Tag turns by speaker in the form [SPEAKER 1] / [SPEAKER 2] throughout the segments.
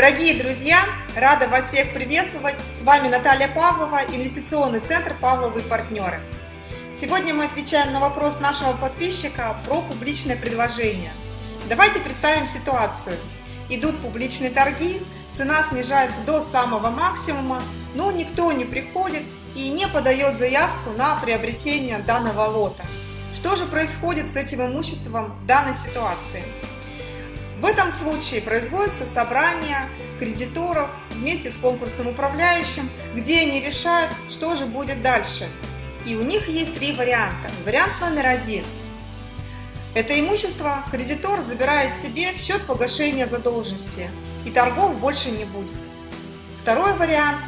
[SPEAKER 1] Дорогие друзья, рада вас всех приветствовать. С вами Наталья Павлова, инвестиционный центр «Павловы партнеры». Сегодня мы отвечаем на вопрос нашего подписчика про публичное предложение. Давайте представим ситуацию. Идут публичные торги, цена снижается до самого максимума, но никто не приходит и не подает заявку на приобретение данного лота. Что же происходит с этим имуществом в данной ситуации? В этом случае производится собрание кредиторов вместе с конкурсным управляющим, где они решают, что же будет дальше. И у них есть три варианта. Вариант номер один. Это имущество кредитор забирает себе в счет погашения задолженности, и торгов больше не будет. Второй вариант.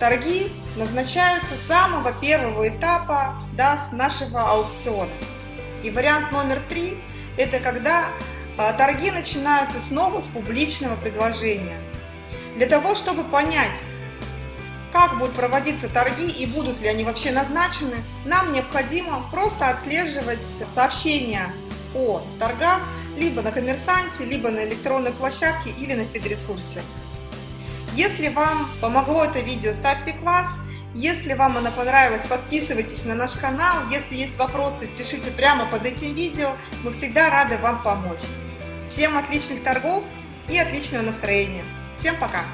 [SPEAKER 1] Торги назначаются с самого первого этапа да, с нашего аукциона. И вариант номер три – это когда торги начинаются снова с публичного предложения. Для того, чтобы понять, как будут проводиться торги и будут ли они вообще назначены, нам необходимо просто отслеживать сообщения о торгах либо на коммерсанте, либо на электронной площадке или на фидресурсе. Если вам помогло это видео, ставьте класс. Если вам оно понравилось, подписывайтесь на наш канал. Если есть вопросы, пишите прямо под этим видео. Мы всегда рады вам помочь. Всем отличных торгов и отличного настроения. Всем пока!